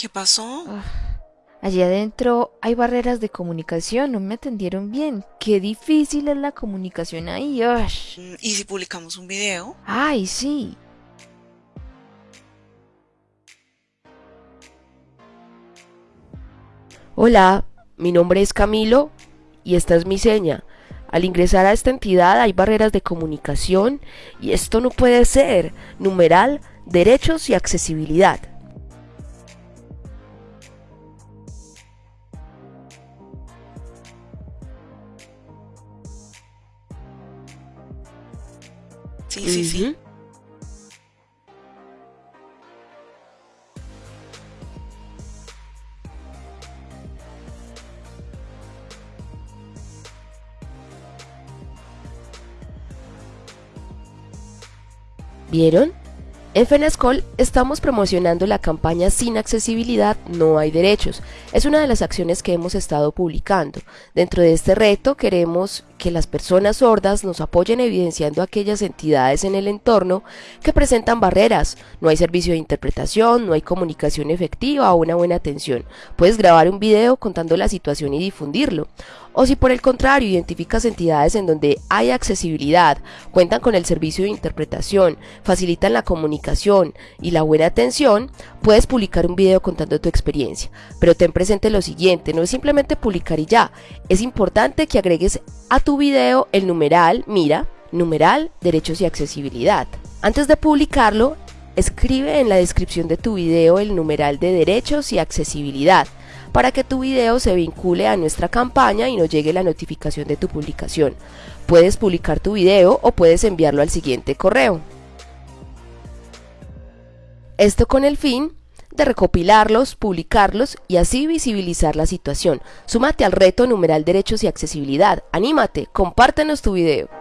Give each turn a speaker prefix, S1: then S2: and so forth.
S1: ¿Qué pasó?
S2: Allí adentro hay barreras de comunicación, no me atendieron bien. Qué difícil es la comunicación ahí.
S1: Mm, ¿Y si publicamos un video?
S2: Ay, sí.
S3: Hola, mi nombre es Camilo y esta es mi seña. Al ingresar a esta entidad hay barreras de comunicación y esto no puede ser. Numeral, derechos y accesibilidad.
S1: Sí, sí, sí.
S3: ¿Vieron? En FENASCOL estamos promocionando la campaña Sin accesibilidad no hay derechos. Es una de las acciones que hemos estado publicando. Dentro de este reto queremos que las personas sordas nos apoyen evidenciando aquellas entidades en el entorno que presentan barreras. No hay servicio de interpretación, no hay comunicación efectiva o una buena atención. Puedes grabar un video contando la situación y difundirlo. O si por el contrario identificas entidades en donde hay accesibilidad, cuentan con el servicio de interpretación, facilitan la comunicación y la buena atención, puedes publicar un video contando tu experiencia. Pero ten presente lo siguiente, no es simplemente publicar y ya, es importante que agregues a tu video el numeral, mira, numeral, derechos y accesibilidad. Antes de publicarlo, escribe en la descripción de tu video el numeral de derechos y accesibilidad para que tu video se vincule a nuestra campaña y nos llegue la notificación de tu publicación. Puedes publicar tu video o puedes enviarlo al siguiente correo. Esto con el fin de recopilarlos, publicarlos y así visibilizar la situación. Súmate al reto numeral derechos y accesibilidad. Anímate, compártenos tu video.